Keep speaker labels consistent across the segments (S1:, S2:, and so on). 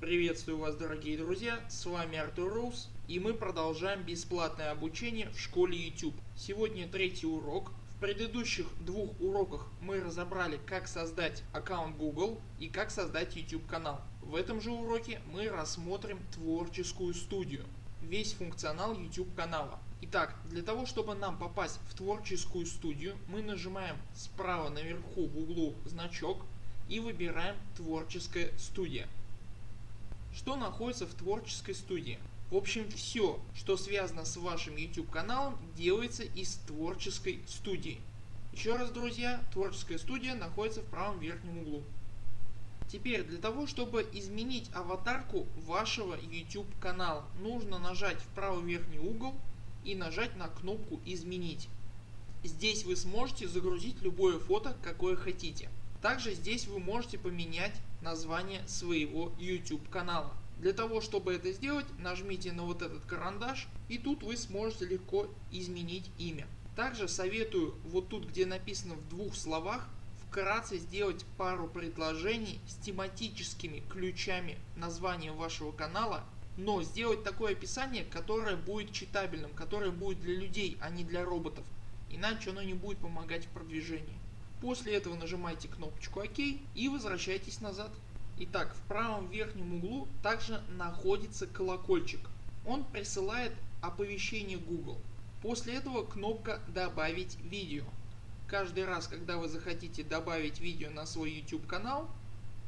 S1: Приветствую вас дорогие друзья, с вами Артур Рус и мы продолжаем бесплатное обучение в школе YouTube. Сегодня третий урок. В предыдущих двух уроках мы разобрали как создать аккаунт Google и как создать YouTube канал. В этом же уроке мы рассмотрим творческую студию, весь функционал YouTube канала. Итак, для того чтобы нам попасть в творческую студию мы нажимаем справа наверху в углу значок и выбираем творческая студия. Что находится в творческой студии? В общем все что связано с вашим YouTube каналом делается из творческой студии. Еще раз друзья творческая студия находится в правом верхнем углу. Теперь для того чтобы изменить аватарку вашего YouTube канала нужно нажать в правый верхний угол и нажать на кнопку изменить. Здесь вы сможете загрузить любое фото какое хотите. Также здесь вы можете поменять название своего YouTube канала. Для того чтобы это сделать нажмите на вот этот карандаш и тут вы сможете легко изменить имя. Также советую вот тут где написано в двух словах вкратце сделать пару предложений с тематическими ключами названия вашего канала но сделать такое описание которое будет читабельным, которое будет для людей а не для роботов иначе оно не будет помогать в продвижении. После этого нажимаете кнопочку ОК и возвращайтесь назад. Итак в правом верхнем углу также находится колокольчик. Он присылает оповещение Google. После этого кнопка добавить видео. Каждый раз когда вы захотите добавить видео на свой YouTube канал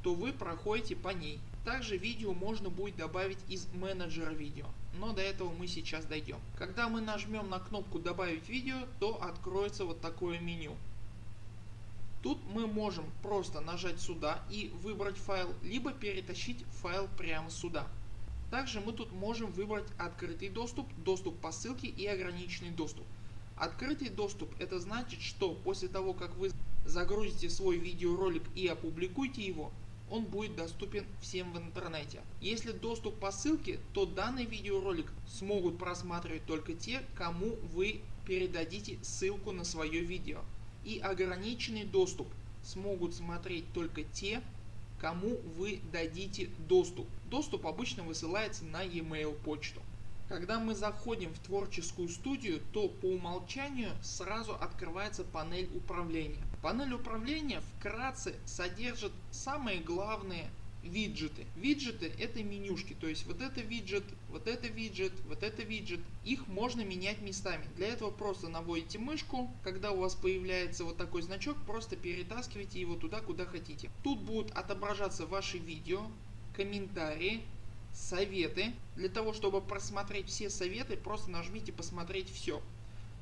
S1: то вы проходите по ней. Также видео можно будет добавить из менеджера видео, но до этого мы сейчас дойдем. Когда мы нажмем на кнопку добавить видео, то откроется вот такое меню. Тут мы можем просто нажать сюда и выбрать файл, либо перетащить файл прямо сюда. Также мы тут можем выбрать открытый доступ, доступ по ссылке и ограниченный доступ. Открытый доступ это значит что после того как вы загрузите свой видеоролик и опубликуете его он будет доступен всем в интернете. Если доступ по ссылке то данный видеоролик смогут просматривать только те кому вы передадите ссылку на свое видео и ограниченный доступ смогут смотреть только те кому вы дадите доступ. Доступ обычно высылается на e-mail почту. Когда мы заходим в творческую студию, то по умолчанию сразу открывается панель управления. Панель управления вкратце содержит самые главные виджеты. Виджеты это менюшки, то есть вот это виджет, вот это виджет, вот это виджет. Их можно менять местами. Для этого просто наводите мышку, когда у вас появляется вот такой значок, просто перетаскивайте его туда куда хотите. Тут будут отображаться ваши видео, комментарии, советы. Для того чтобы просмотреть все советы просто нажмите посмотреть все.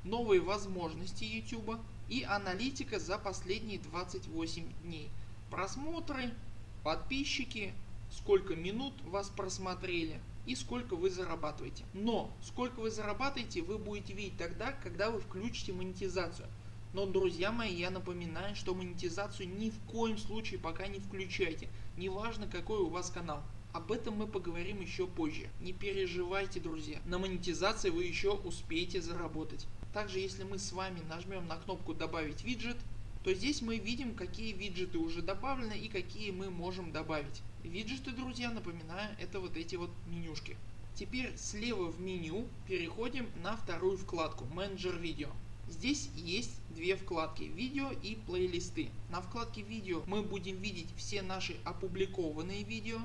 S1: Новые возможности YouTube и аналитика за последние 28 дней. Просмотры, подписчики, сколько минут вас просмотрели и сколько вы зарабатываете. Но сколько вы зарабатываете вы будете видеть тогда когда вы включите монетизацию. Но друзья мои я напоминаю что монетизацию ни в коем случае пока не включайте. Неважно какой у вас канал. Об этом мы поговорим еще позже. Не переживайте друзья. На монетизации вы еще успеете заработать. Также если мы с вами нажмем на кнопку добавить виджет то здесь мы видим какие виджеты уже добавлены и какие мы можем добавить. Виджеты друзья напоминаю это вот эти вот менюшки. Теперь слева в меню переходим на вторую вкладку менеджер видео. Здесь есть две вкладки видео и плейлисты. На вкладке видео мы будем видеть все наши опубликованные видео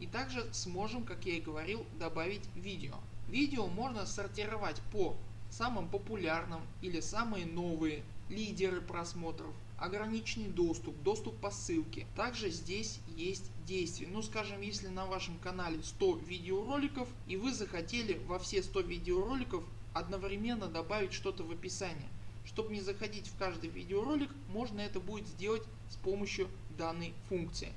S1: и также сможем как я и говорил добавить видео. Видео можно сортировать по самым популярным или самые новые лидеры просмотров, ограниченный доступ, доступ по ссылке. Также здесь есть действия. Ну скажем если на вашем канале 100 видеороликов и вы захотели во все 100 видеороликов одновременно добавить что-то в описание. Чтобы не заходить в каждый видеоролик можно это будет сделать с помощью данной функции.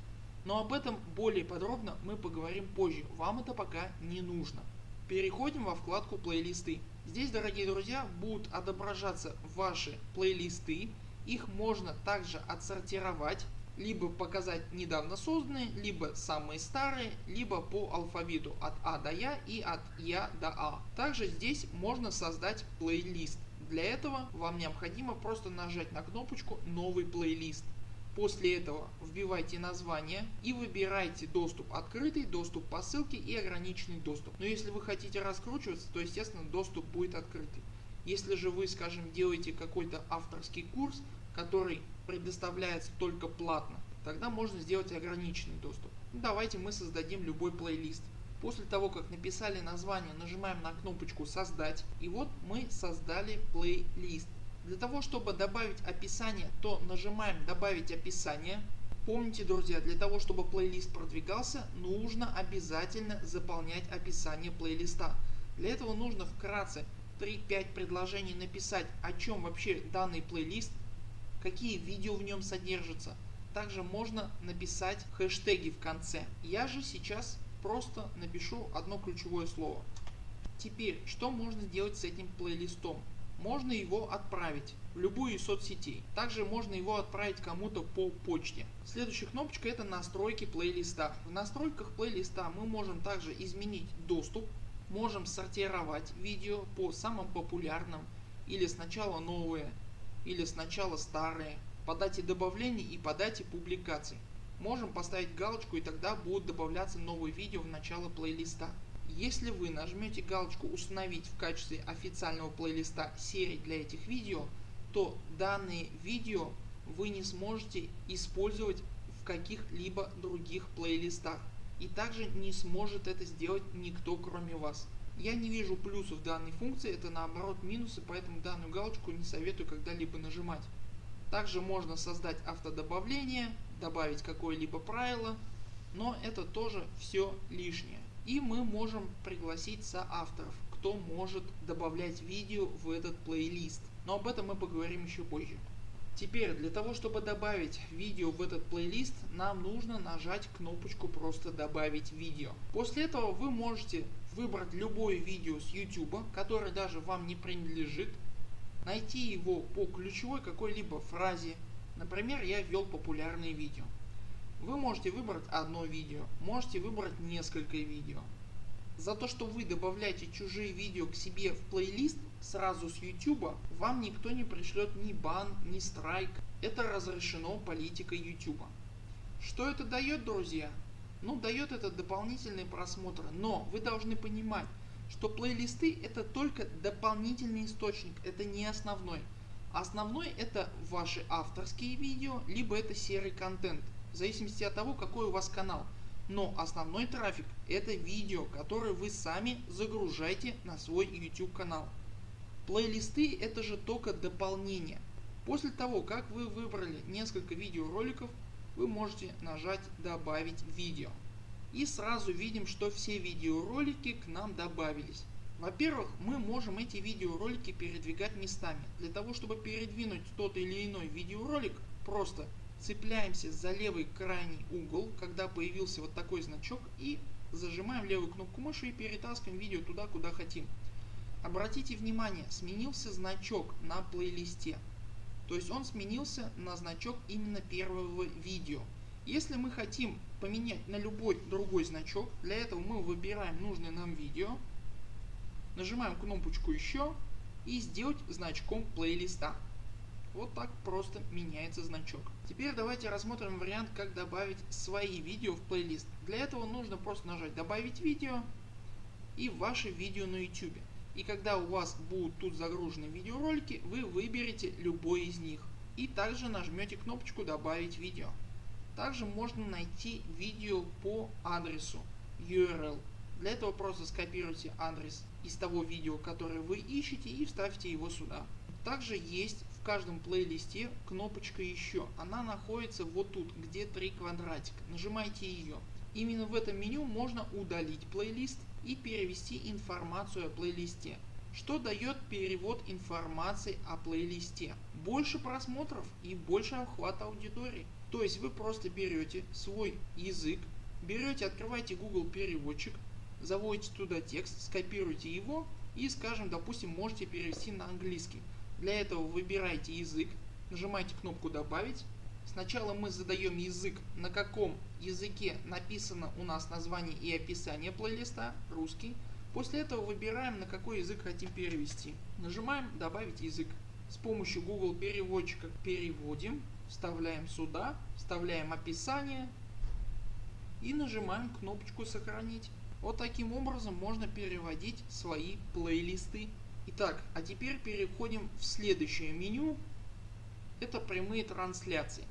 S1: Но об этом более подробно мы поговорим позже, вам это пока не нужно. Переходим во вкладку плейлисты. Здесь дорогие друзья будут отображаться ваши плейлисты. Их можно также отсортировать либо показать недавно созданные, либо самые старые, либо по алфавиту от А до Я и от Я до А. Также здесь можно создать плейлист. Для этого вам необходимо просто нажать на кнопочку новый плейлист. После этого вбивайте название и выбирайте доступ открытый, доступ по ссылке и ограниченный доступ. Но если вы хотите раскручиваться, то естественно доступ будет открытый. Если же вы скажем делаете какой-то авторский курс, который предоставляется только платно, тогда можно сделать ограниченный доступ. Ну, давайте мы создадим любой плейлист. После того как написали название нажимаем на кнопочку создать и вот мы создали плейлист. Для того чтобы добавить описание то нажимаем добавить описание. Помните друзья для того чтобы плейлист продвигался нужно обязательно заполнять описание плейлиста. Для этого нужно вкратце 3-5 предложений написать о чем вообще данный плейлист, какие видео в нем содержатся. Также можно написать хэштеги в конце. Я же сейчас просто напишу одно ключевое слово. Теперь что можно сделать с этим плейлистом? Можно его отправить в любую из соцсетей. Также можно его отправить кому-то по почте. Следующая кнопочка это настройки плейлиста. В настройках плейлиста мы можем также изменить доступ. Можем сортировать видео по самым популярным или сначала новые или сначала старые по дате добавлений и по дате публикаций. Можем поставить галочку и тогда будут добавляться новые видео в начало плейлиста. Если вы нажмете галочку установить в качестве официального плейлиста серии для этих видео, то данные видео вы не сможете использовать в каких-либо других плейлистах. И также не сможет это сделать никто кроме вас. Я не вижу плюсов данной функции, это наоборот минусы, поэтому данную галочку не советую когда-либо нажимать. Также можно создать автодобавление, добавить какое-либо правило, но это тоже все лишнее. И мы можем пригласить соавторов, кто может добавлять видео в этот плейлист. Но об этом мы поговорим еще позже. Теперь для того чтобы добавить видео в этот плейлист нам нужно нажать кнопочку просто добавить видео. После этого вы можете выбрать любое видео с YouTube, которое даже вам не принадлежит, найти его по ключевой какой-либо фразе. Например я ввел популярные видео. Вы можете выбрать одно видео, можете выбрать несколько видео. За то что вы добавляете чужие видео к себе в плейлист сразу с YouTube, вам никто не пришлет ни бан, ни страйк. Это разрешено политикой YouTube. Что это дает друзья? Ну дает это дополнительные просмотры, но вы должны понимать, что плейлисты это только дополнительный источник, это не основной. Основной это ваши авторские видео, либо это серый контент в зависимости от того какой у вас канал. Но основной трафик это видео, которые вы сами загружаете на свой YouTube канал. Плейлисты это же только дополнение. После того как вы выбрали несколько видеороликов вы можете нажать добавить видео. И сразу видим что все видеоролики к нам добавились. Во-первых, мы можем эти видеоролики передвигать местами. Для того чтобы передвинуть тот или иной видеоролик просто цепляемся за левый крайний угол, когда появился вот такой значок и зажимаем левую кнопку мыши и перетаскиваем видео туда куда хотим. Обратите внимание сменился значок на плейлисте. То есть он сменился на значок именно первого видео. Если мы хотим поменять на любой другой значок, для этого мы выбираем нужное нам видео, нажимаем кнопочку еще и сделать значком плейлиста. Вот так просто меняется значок. Теперь давайте рассмотрим вариант как добавить свои видео в плейлист. Для этого нужно просто нажать добавить видео и ваши видео на YouTube. И когда у вас будут тут загружены видеоролики вы выберете любой из них. И также нажмете кнопочку добавить видео. Также можно найти видео по адресу URL. Для этого просто скопируйте адрес из того видео которое вы ищете и вставьте его сюда. Также есть в каждом плейлисте кнопочка еще. Она находится вот тут, где три квадратика. Нажимайте ее. Именно в этом меню можно удалить плейлист и перевести информацию о плейлисте. Что дает перевод информации о плейлисте? Больше просмотров и больше охват аудитории. То есть вы просто берете свой язык, берете, открываете Google переводчик, заводите туда текст, скопируете его и скажем допустим можете перевести на английский. Для этого выбирайте язык, нажимаете кнопку добавить. Сначала мы задаем язык на каком языке написано у нас название и описание плейлиста, русский. После этого выбираем на какой язык хотим перевести. Нажимаем добавить язык. С помощью Google переводчика переводим. вставляем сюда, вставляем описание и нажимаем кнопочку сохранить. Вот таким образом можно переводить свои плейлисты. Итак, а теперь переходим в следующее меню. Это прямые трансляции.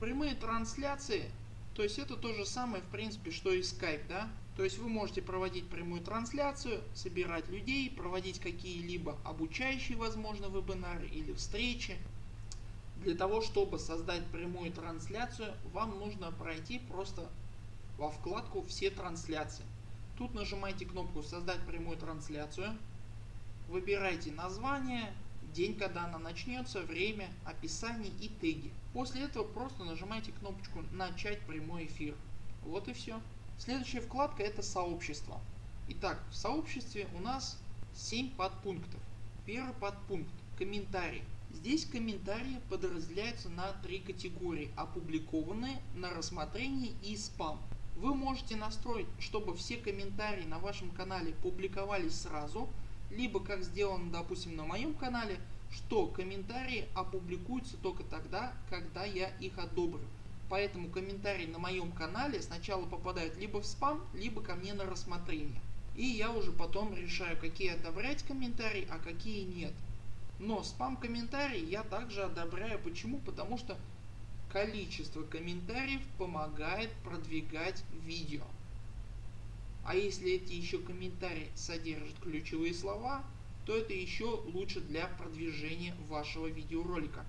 S1: Прямые трансляции, то есть это то же самое в принципе что и Skype, да? То есть вы можете проводить прямую трансляцию, собирать людей, проводить какие-либо обучающие возможно вебинары или встречи. Для того чтобы создать прямую трансляцию вам нужно пройти просто во вкладку все трансляции. Тут нажимаете кнопку создать прямую трансляцию. Выбирайте название, день когда она начнется, время, описание и теги. После этого просто нажимаете кнопочку начать прямой эфир. Вот и все. Следующая вкладка это сообщество. Итак в сообществе у нас 7 подпунктов. Первый подпункт комментарий. Здесь комментарии подразделяются на три категории опубликованные, на рассмотрение и спам. Вы можете настроить чтобы все комментарии на вашем канале публиковались сразу, либо как сделано допустим на моем канале, что комментарии опубликуются только тогда когда я их одобрю. Поэтому комментарии на моем канале сначала попадают либо в спам, либо ко мне на рассмотрение. И я уже потом решаю какие одобрять комментарии, а какие нет. Но спам комментарии я также одобряю. Почему? Потому что количество комментариев помогает продвигать видео. А если эти еще комментарии содержат ключевые слова, то это еще лучше для продвижения вашего видеоролика.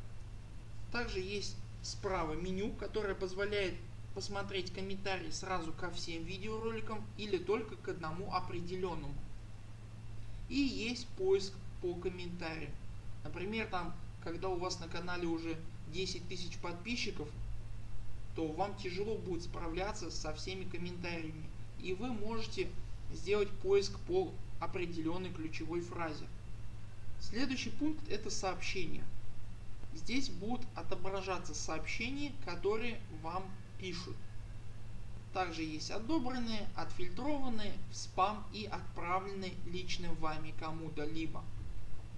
S1: Также есть справа меню, которое позволяет посмотреть комментарии сразу ко всем видеороликам или только к одному определенному. И есть поиск по комментариям. Например там когда у вас на канале уже 10 тысяч подписчиков, то вам тяжело будет справляться со всеми комментариями. И вы можете сделать поиск по определенной ключевой фразе. Следующий пункт это сообщения. Здесь будут отображаться сообщения, которые вам пишут. Также есть одобренные, отфильтрованные, в спам и отправленные лично вами кому-то либо.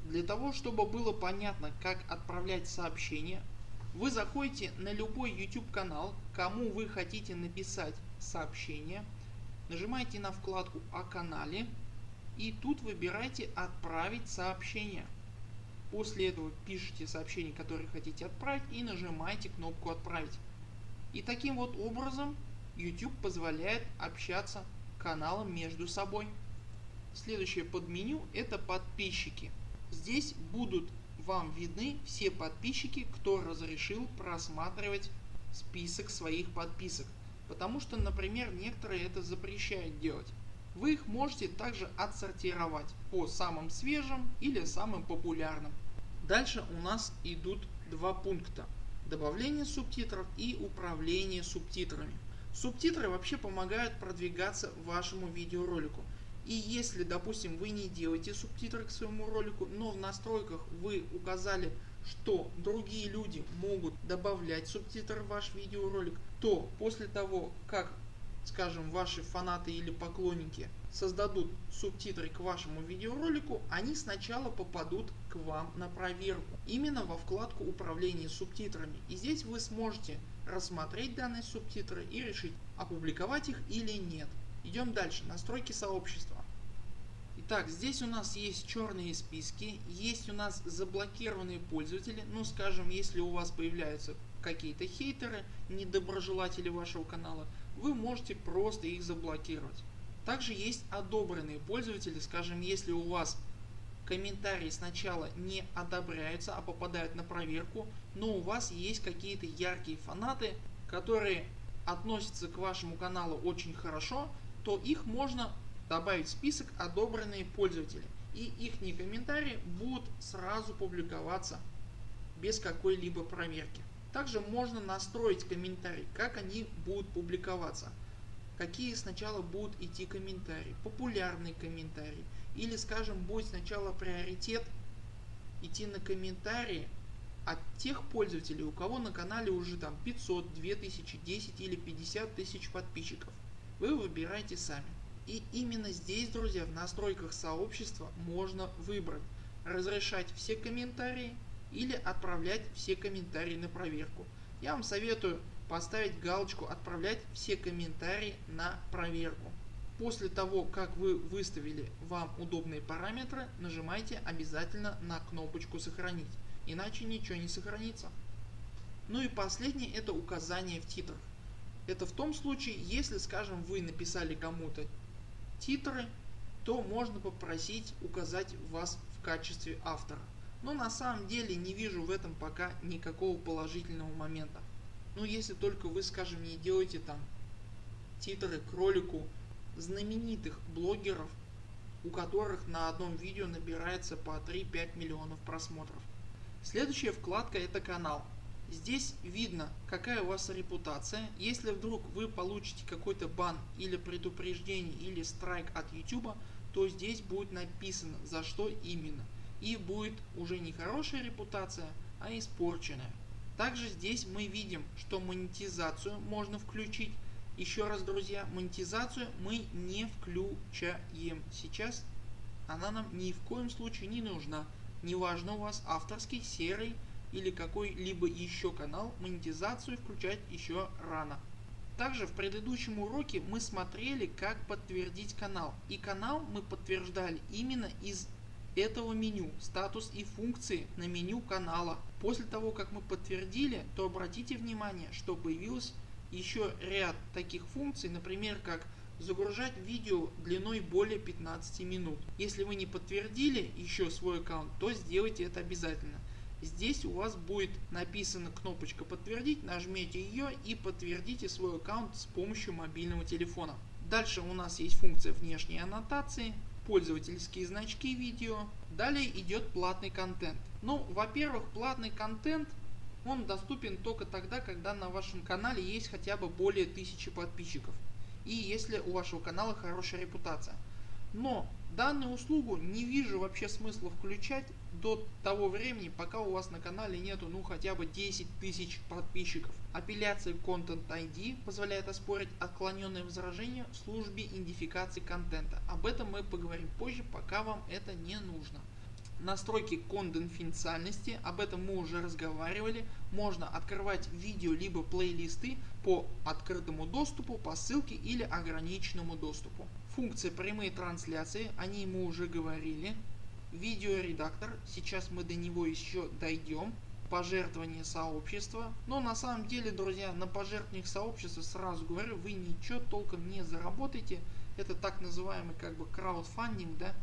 S1: Для того чтобы было понятно как отправлять сообщения, вы заходите на любой YouTube канал, кому вы хотите написать сообщение, нажимаете на вкладку о канале и тут выбираете отправить сообщение. После этого пишите сообщение которое хотите отправить и нажимаете кнопку отправить. И таким вот образом YouTube позволяет общаться каналам между собой. Следующее подменю это подписчики. Здесь будут вам видны все подписчики, кто разрешил просматривать список своих подписок. Потому что например некоторые это запрещают делать. Вы их можете также отсортировать по самым свежим или самым популярным. Дальше у нас идут два пункта. Добавление субтитров и управление субтитрами. Субтитры вообще помогают продвигаться вашему видеоролику. И если допустим вы не делаете субтитры к своему ролику, но в настройках вы указали что другие люди могут добавлять субтитры в ваш видеоролик, то после того как скажем ваши фанаты или поклонники создадут субтитры к вашему видеоролику, они сначала попадут к вам на проверку. Именно во вкладку управления субтитрами. И здесь вы сможете рассмотреть данные субтитры и решить опубликовать их или нет. Идем дальше. Настройки сообщества. Итак, здесь у нас есть черные списки, есть у нас заблокированные пользователи, ну скажем, если у вас появляются какие-то хейтеры, недоброжелатели вашего канала, вы можете просто их заблокировать. Также есть одобренные пользователи, скажем, если у вас комментарии сначала не одобряются, а попадают на проверку, но у вас есть какие-то яркие фанаты, которые относятся к вашему каналу очень хорошо, то их можно добавить в список одобренные пользователи и их комментарии будут сразу публиковаться без какой-либо проверки. Также можно настроить комментарии, как они будут публиковаться. Какие сначала будут идти комментарии, популярные комментарии или скажем будет сначала приоритет идти на комментарии от тех пользователей у кого на канале уже там 500, 2000, 10 или 50 тысяч подписчиков. Вы выбираете сами. И именно здесь друзья в настройках сообщества можно выбрать разрешать все комментарии или отправлять все комментарии на проверку. Я вам советую поставить галочку отправлять все комментарии на проверку. После того как вы выставили вам удобные параметры нажимайте обязательно на кнопочку сохранить иначе ничего не сохранится. Ну и последнее это указание в титрах. Это в том случае если скажем вы написали кому-то титры то можно попросить указать вас в качестве автора. Но на самом деле не вижу в этом пока никакого положительного момента. Ну если только вы скажем не делаете там титры к ролику знаменитых блогеров у которых на одном видео набирается по 3-5 миллионов просмотров. Следующая вкладка это канал. Здесь видно какая у вас репутация. Если вдруг вы получите какой-то бан или предупреждение или страйк от YouTube, то здесь будет написано за что именно. И будет уже не хорошая репутация, а испорченная. Также здесь мы видим что монетизацию можно включить. Еще раз друзья монетизацию мы не включаем. Сейчас она нам ни в коем случае не нужна. Неважно у вас авторский, серый или какой-либо еще канал, монетизацию включать еще рано. Также в предыдущем уроке мы смотрели как подтвердить канал и канал мы подтверждали именно из этого меню статус и функции на меню канала. После того как мы подтвердили то обратите внимание что появилось еще ряд таких функций например как загружать видео длиной более 15 минут. Если вы не подтвердили еще свой аккаунт, то сделайте это обязательно. Здесь у вас будет написана кнопочка подтвердить, нажмите ее и подтвердите свой аккаунт с помощью мобильного телефона. Дальше у нас есть функция внешней аннотации, пользовательские значки видео. Далее идет платный контент. Ну во-первых платный контент он доступен только тогда когда на вашем канале есть хотя бы более 1000 подписчиков и если у вашего канала хорошая репутация. Но данную услугу не вижу вообще смысла включать до того времени пока у вас на канале нету ну хотя бы 10 тысяч подписчиков. Апелляция Content ID позволяет оспорить отклоненные возражения в службе идентификации контента. Об этом мы поговорим позже пока вам это не нужно настройки конфиденциальности, об этом мы уже разговаривали, можно открывать видео либо плейлисты по открытому доступу, по ссылке или ограниченному доступу. Функция прямые трансляции, о ней мы уже говорили. Видеоредактор, сейчас мы до него еще дойдем. Пожертвование сообщества. Но на самом деле друзья на пожертвованиях сообщества сразу говорю вы ничего толком не заработаете. Это так называемый как бы краудфандинг да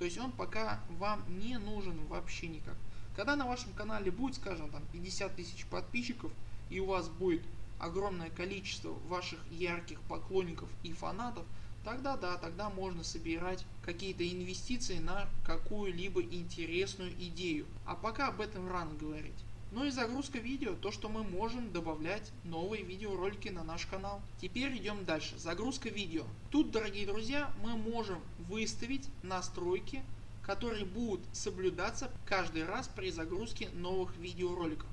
S1: то есть он пока вам не нужен вообще никак. Когда на вашем канале будет скажем там 50 тысяч подписчиков и у вас будет огромное количество ваших ярких поклонников и фанатов, тогда да, тогда можно собирать какие-то инвестиции на какую-либо интересную идею. А пока об этом рано говорить. Ну и загрузка видео, то что мы можем добавлять новые видеоролики на наш канал. Теперь идем дальше. Загрузка видео. Тут дорогие друзья мы можем выставить настройки которые будут соблюдаться каждый раз при загрузке новых видеороликов.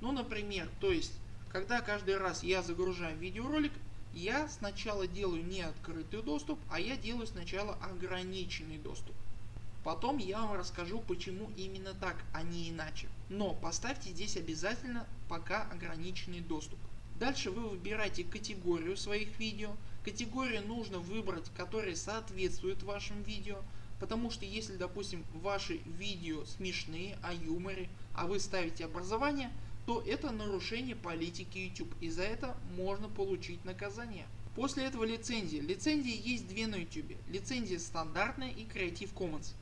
S1: Ну например, то есть когда каждый раз я загружаю видеоролик я сначала делаю не открытый доступ, а я делаю сначала ограниченный доступ. Потом я вам расскажу почему именно так, а не иначе. Но поставьте здесь обязательно пока ограниченный доступ. Дальше вы выбираете категорию своих видео. Категорию нужно выбрать, которая соответствует вашим видео. Потому что если допустим ваши видео смешные о юморе, а вы ставите образование, то это нарушение политики YouTube и за это можно получить наказание. После этого лицензии. Лицензии есть две на YouTube. Лицензия стандартная и Creative Commons.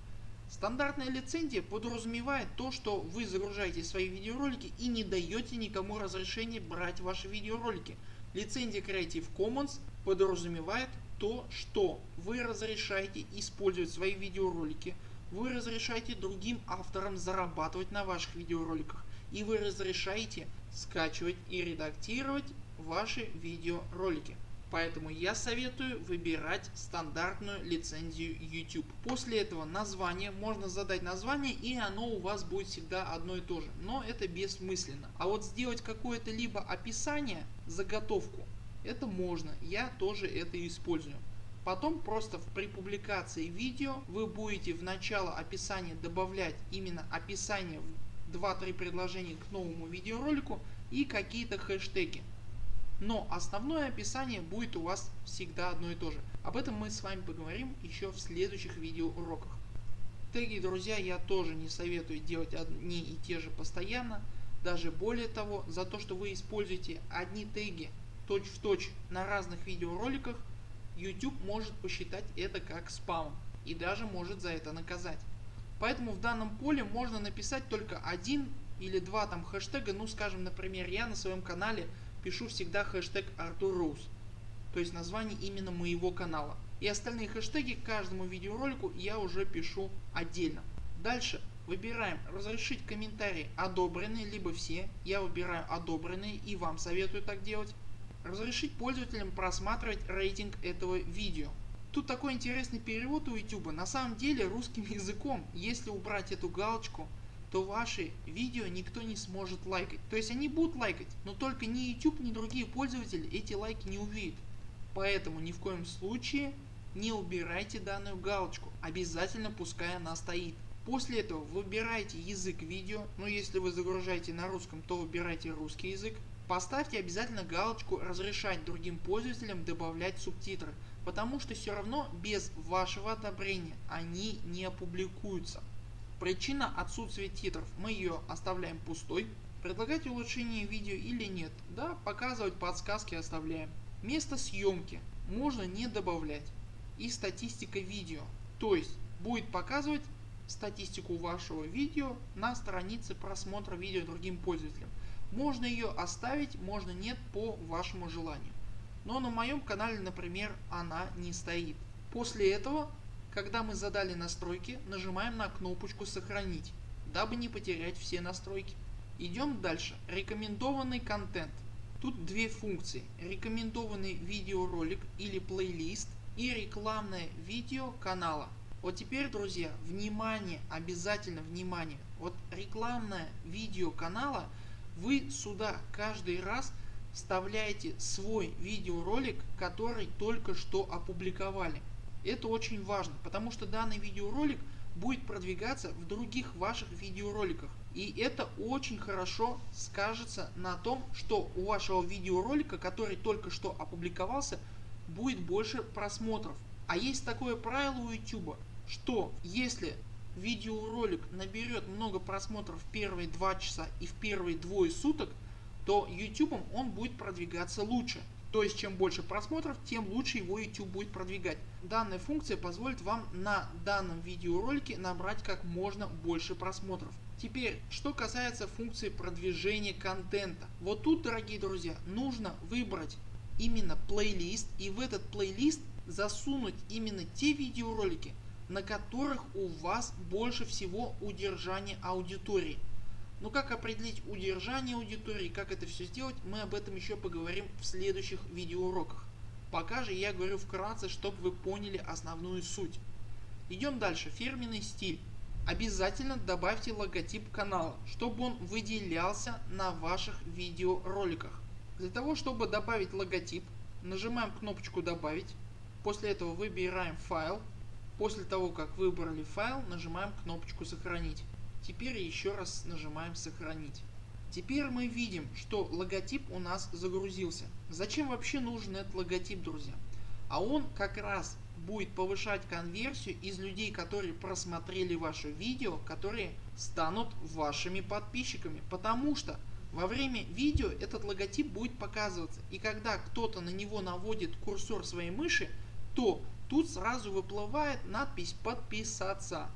S1: Стандартная лицензия подразумевает то, что вы загружаете свои видеоролики и не даете никому разрешения брать ваши видеоролики. Лицензия Creative Commons подразумевает то, что вы разрешаете использовать свои видеоролики, вы разрешаете другим авторам зарабатывать на ваших видеороликах и вы разрешаете скачивать и редактировать ваши видеоролики. Поэтому я советую выбирать стандартную лицензию YouTube. После этого название, можно задать название и оно у вас будет всегда одно и то же. Но это бессмысленно. А вот сделать какое-то либо описание, заготовку, это можно. Я тоже это использую. Потом просто при публикации видео вы будете в начало описания добавлять именно описание 2-3 предложения к новому видеоролику и какие-то хэштеги. Но основное описание будет у вас всегда одно и то же. Об этом мы с вами поговорим еще в следующих видеоуроках. Теги друзья я тоже не советую делать одни и те же постоянно. Даже более того, за то что вы используете одни теги точь в точь на разных видеороликах, YouTube может посчитать это как спам и даже может за это наказать. Поэтому в данном поле можно написать только один или два там хэштега, ну скажем например я на своем канале пишу всегда хэштег Артур Роуз, то есть название именно моего канала. И остальные хэштеги к каждому видеоролику я уже пишу отдельно. Дальше выбираем разрешить комментарии одобренные либо все, я выбираю одобренные и вам советую так делать. Разрешить пользователям просматривать рейтинг этого видео. Тут такой интересный перевод у YouTube. На самом деле русским языком, если убрать эту галочку, то ваши видео никто не сможет лайкать. То есть они будут лайкать, но только ни YouTube, ни другие пользователи эти лайки не увидят. Поэтому ни в коем случае не убирайте данную галочку, обязательно пускай она стоит. После этого выбирайте язык видео, но если вы загружаете на русском, то выбирайте русский язык. Поставьте обязательно галочку разрешать другим пользователям добавлять субтитры, потому что все равно без вашего одобрения они не опубликуются. Причина отсутствия титров мы ее оставляем пустой. Предлагать улучшение видео или нет, да показывать подсказки оставляем. Место съемки можно не добавлять и статистика видео. То есть будет показывать статистику вашего видео на странице просмотра видео другим пользователям. Можно ее оставить, можно нет по вашему желанию. Но на моем канале например она не стоит. После этого когда мы задали настройки нажимаем на кнопочку сохранить, дабы не потерять все настройки. Идем дальше. Рекомендованный контент. Тут две функции. Рекомендованный видеоролик или плейлист и рекламное видео канала. Вот теперь друзья внимание обязательно внимание. Вот рекламное видео канала вы сюда каждый раз вставляете свой видеоролик который только что опубликовали. Это очень важно, потому что данный видеоролик будет продвигаться в других ваших видеороликах. И это очень хорошо скажется на том, что у вашего видеоролика, который только что опубликовался, будет больше просмотров. А есть такое правило у YouTube, что если видеоролик наберет много просмотров в первые 2 часа и в первые двое суток, то YouTube он будет продвигаться лучше. То есть чем больше просмотров, тем лучше его YouTube будет продвигать. Данная функция позволит вам на данном видеоролике набрать как можно больше просмотров. Теперь, что касается функции продвижения контента. Вот тут, дорогие друзья, нужно выбрать именно плейлист и в этот плейлист засунуть именно те видеоролики, на которых у вас больше всего удержания аудитории. Но как определить удержание аудитории, как это все сделать, мы об этом еще поговорим в следующих видеоуроках. Пока же я говорю вкратце, чтобы вы поняли основную суть. Идем дальше. Фирменный стиль. Обязательно добавьте логотип канала, чтобы он выделялся на ваших видеороликах. Для того чтобы добавить логотип, нажимаем кнопочку добавить. После этого выбираем файл. После того как выбрали файл, нажимаем кнопочку сохранить. Теперь еще раз нажимаем сохранить. Теперь мы видим что логотип у нас загрузился. Зачем вообще нужен этот логотип друзья? А он как раз будет повышать конверсию из людей которые просмотрели ваше видео, которые станут вашими подписчиками. Потому что во время видео этот логотип будет показываться и когда кто-то на него наводит курсор своей мыши, то тут сразу выплывает надпись подписаться.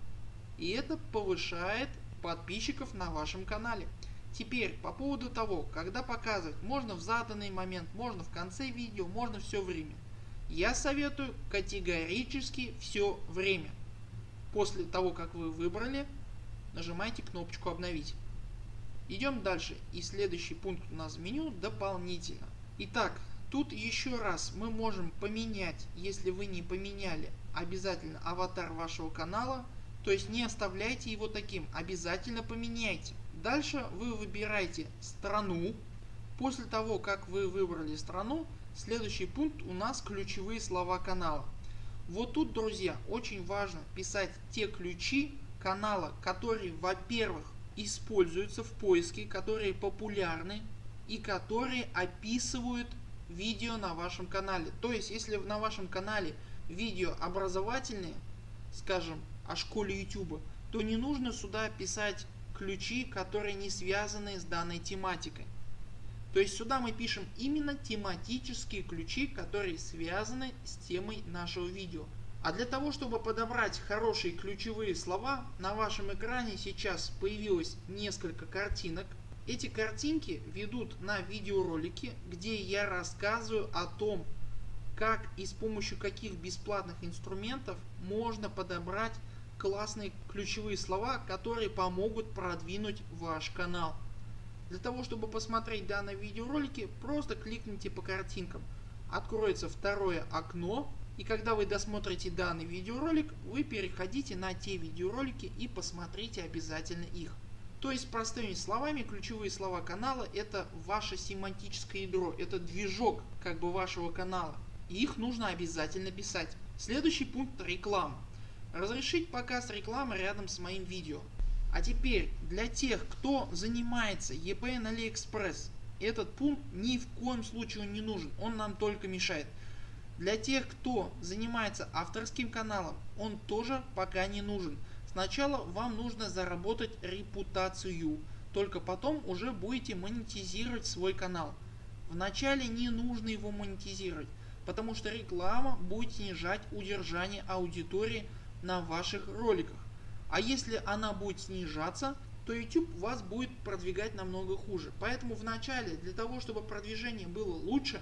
S1: И это повышает подписчиков на вашем канале. Теперь по поводу того, когда показывать, можно в заданный момент, можно в конце видео, можно все время. Я советую категорически все время. После того как вы выбрали, нажимайте кнопочку обновить. Идем дальше и следующий пункт у нас в меню дополнительно. Итак, тут еще раз мы можем поменять, если вы не поменяли обязательно аватар вашего канала, то есть не оставляйте его таким, обязательно поменяйте. Дальше вы выбираете страну. После того как вы выбрали страну, следующий пункт у нас ключевые слова канала. Вот тут друзья очень важно писать те ключи канала, которые во-первых используются в поиске, которые популярны и которые описывают видео на вашем канале. То есть если на вашем канале видео образовательные, скажем о школе YouTube, то не нужно сюда писать ключи, которые не связаны с данной тематикой. То есть сюда мы пишем именно тематические ключи, которые связаны с темой нашего видео. А для того чтобы подобрать хорошие ключевые слова на вашем экране сейчас появилось несколько картинок. Эти картинки ведут на видеоролики где я рассказываю о том как и с помощью каких бесплатных инструментов можно подобрать классные ключевые слова которые помогут продвинуть ваш канал. Для того чтобы посмотреть данные видеоролики просто кликните по картинкам. Откроется второе окно и когда вы досмотрите данный видеоролик, вы переходите на те видеоролики и посмотрите обязательно их. То есть простыми словами ключевые слова канала это ваше семантическое ядро, это движок как бы вашего канала. И их нужно обязательно писать. Следующий пункт реклама. Разрешить показ рекламы рядом с моим видео. А теперь для тех кто занимается EPN AliExpress этот пункт ни в коем случае не нужен, он нам только мешает. Для тех кто занимается авторским каналом он тоже пока не нужен. Сначала вам нужно заработать репутацию, только потом уже будете монетизировать свой канал. Вначале не нужно его монетизировать, потому что реклама будет снижать удержание аудитории на ваших роликах. А если она будет снижаться, то YouTube вас будет продвигать намного хуже. Поэтому вначале для того чтобы продвижение было лучше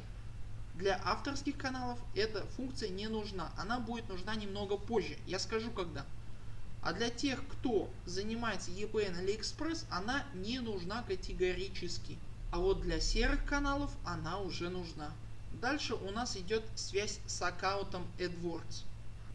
S1: для авторских каналов эта функция не нужна, она будет нужна немного позже, я скажу когда. А для тех кто занимается EPN AliExpress она не нужна категорически. А вот для серых каналов она уже нужна. Дальше у нас идет связь с аккаунтом AdWords.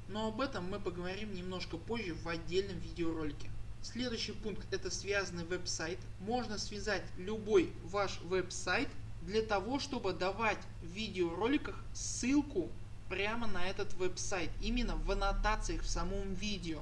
S1: Но об этом мы поговорим немножко позже в отдельном видеоролике. Следующий пункт это связанный веб-сайт. Можно связать любой ваш веб-сайт для того чтобы давать в видеороликах ссылку прямо на этот веб-сайт. Именно в аннотациях в самом видео,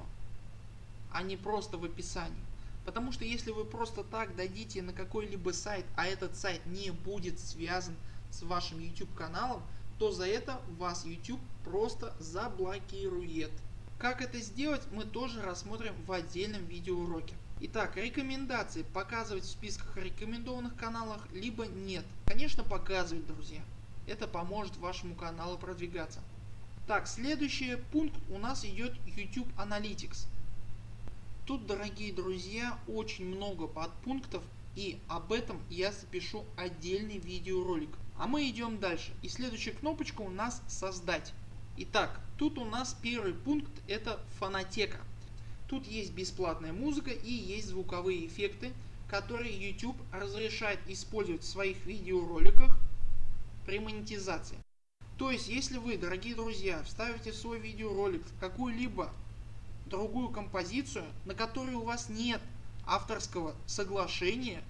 S1: а не просто в описании. Потому что если вы просто так дадите на какой-либо сайт, а этот сайт не будет связан с вашим YouTube каналом, то за это вас YouTube просто заблокирует. Как это сделать мы тоже рассмотрим в отдельном видеоуроке. Итак, рекомендации показывать в списках рекомендованных каналах либо нет. Конечно показывать друзья. Это поможет вашему каналу продвигаться. Так, следующий пункт у нас идет YouTube Analytics. Тут дорогие друзья очень много подпунктов и об этом я запишу отдельный видеоролик. А мы идем дальше и следующая кнопочка у нас создать. Итак, тут у нас первый пункт это фонотека. Тут есть бесплатная музыка и есть звуковые эффекты, которые YouTube разрешает использовать в своих видеороликах при монетизации. То есть если вы дорогие друзья вставите свой видеоролик какую-либо другую композицию на которой у вас нет авторского соглашения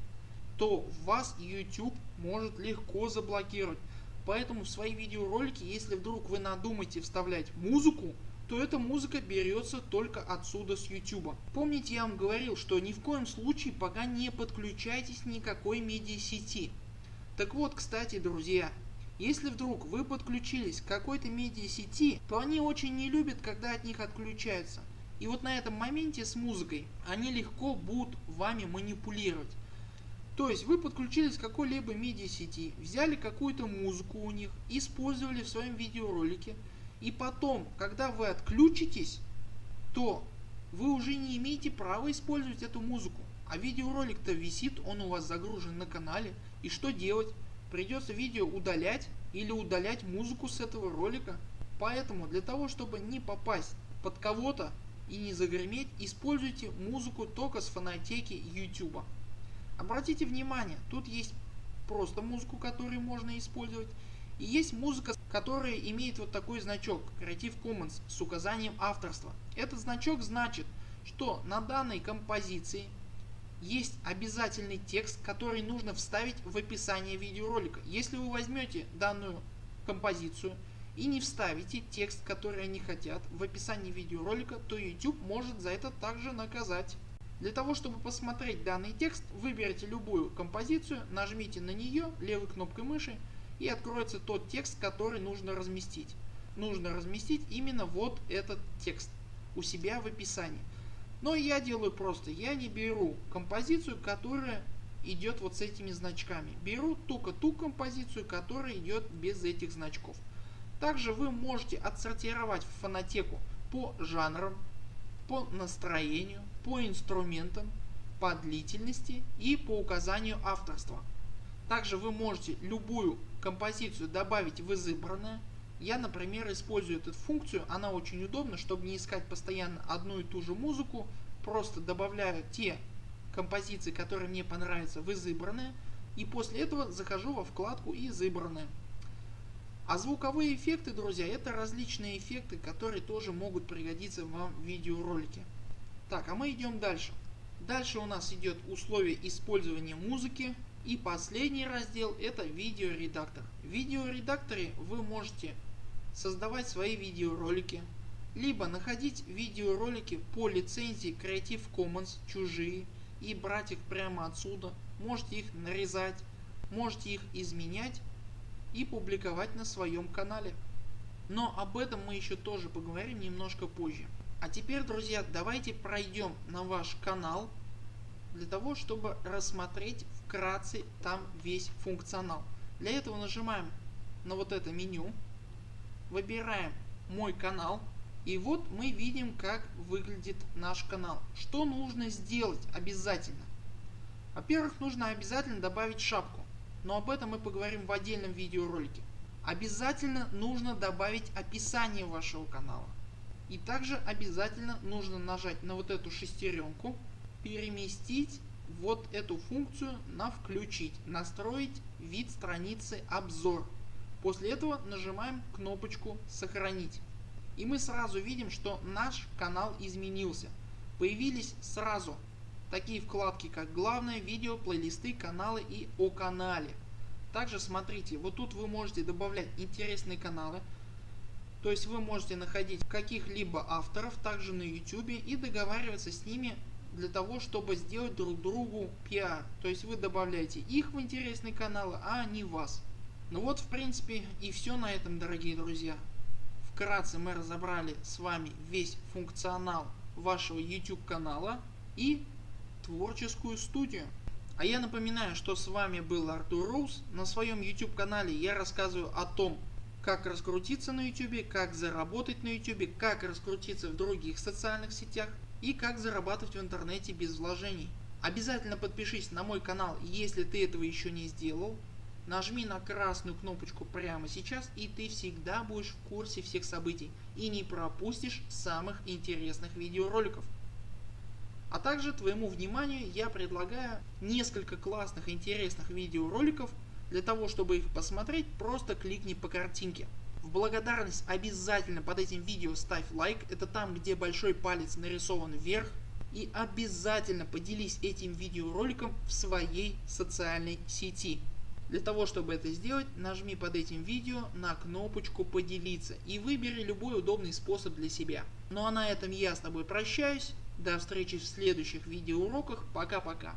S1: то вас YouTube может легко заблокировать. Поэтому в свои видеоролики если вдруг вы надумаете вставлять музыку то эта музыка берется только отсюда с YouTube. Помните я вам говорил что ни в коем случае пока не подключайтесь никакой медиасети. Так вот кстати друзья если вдруг вы подключились к какой-то медиасети то они очень не любят когда от них отключаются. И вот на этом моменте с музыкой они легко будут вами манипулировать. То есть вы подключились к какой-либо медиасети, взяли какую-то музыку у них, использовали в своем видеоролике и потом когда вы отключитесь, то вы уже не имеете права использовать эту музыку. А видеоролик то висит, он у вас загружен на канале и что делать? Придется видео удалять или удалять музыку с этого ролика. Поэтому для того чтобы не попасть под кого-то и не загреметь, используйте музыку только с фонотеки YouTube. Обратите внимание, тут есть просто музыку, которую можно использовать. И есть музыка, которая имеет вот такой значок Creative Commons с указанием авторства. Этот значок значит, что на данной композиции есть обязательный текст, который нужно вставить в описание видеоролика. Если вы возьмете данную композицию и не вставите текст, который они хотят в описании видеоролика, то YouTube может за это также наказать. Для того чтобы посмотреть данный текст выберите любую композицию, нажмите на нее левой кнопкой мыши и откроется тот текст который нужно разместить. Нужно разместить именно вот этот текст у себя в описании. Но я делаю просто, я не беру композицию которая идет вот с этими значками. Беру только ту композицию которая идет без этих значков. Также вы можете отсортировать фонотеку по жанрам, по настроению, по инструментам, по длительности и по указанию авторства. Также вы можете любую композицию добавить в избранное. Я например использую эту функцию, она очень удобна, чтобы не искать постоянно одну и ту же музыку, просто добавляю те композиции, которые мне понравятся в избранное и после этого захожу во вкладку избранное. А звуковые эффекты друзья это различные эффекты которые тоже могут пригодиться вам в видеоролике. Так а мы идем дальше. Дальше у нас идет условия использования музыки и последний раздел это видеоредактор. В видеоредакторе вы можете создавать свои видеоролики, либо находить видеоролики по лицензии Creative Commons чужие и брать их прямо отсюда, можете их нарезать, можете их изменять и публиковать на своем канале. Но об этом мы еще тоже поговорим немножко позже. А теперь друзья давайте пройдем на ваш канал для того чтобы рассмотреть вкратце там весь функционал. Для этого нажимаем на вот это меню, выбираем мой канал и вот мы видим как выглядит наш канал. Что нужно сделать обязательно? Во-первых нужно обязательно добавить шапку но об этом мы поговорим в отдельном видеоролике. Обязательно нужно добавить описание вашего канала. И также обязательно нужно нажать на вот эту шестеренку, переместить вот эту функцию на включить, настроить вид страницы обзор. После этого нажимаем кнопочку сохранить. И мы сразу видим что наш канал изменился. Появились сразу такие вкладки как главное, видео, плейлисты, каналы и о канале. Также смотрите, вот тут вы можете добавлять интересные каналы. То есть вы можете находить каких-либо авторов также на YouTube и договариваться с ними для того чтобы сделать друг другу пиар. То есть вы добавляете их в интересные каналы, а не вас. Ну вот в принципе и все на этом дорогие друзья. Вкратце мы разобрали с вами весь функционал вашего YouTube канала и творческую студию. А я напоминаю, что с вами был Артур Рус. На своем YouTube канале я рассказываю о том, как раскрутиться на YouTube, как заработать на YouTube, как раскрутиться в других социальных сетях и как зарабатывать в интернете без вложений. Обязательно подпишись на мой канал, если ты этого еще не сделал. Нажми на красную кнопочку прямо сейчас и ты всегда будешь в курсе всех событий и не пропустишь самых интересных видеороликов. А также твоему вниманию я предлагаю несколько классных интересных видеороликов. Для того чтобы их посмотреть просто кликни по картинке. В благодарность обязательно под этим видео ставь лайк, это там где большой палец нарисован вверх. И обязательно поделись этим видеороликом в своей социальной сети. Для того чтобы это сделать нажми под этим видео на кнопочку поделиться и выбери любой удобный способ для себя. Ну а на этом я с тобой прощаюсь. До встречи в следующих видеоуроках. Пока-пока.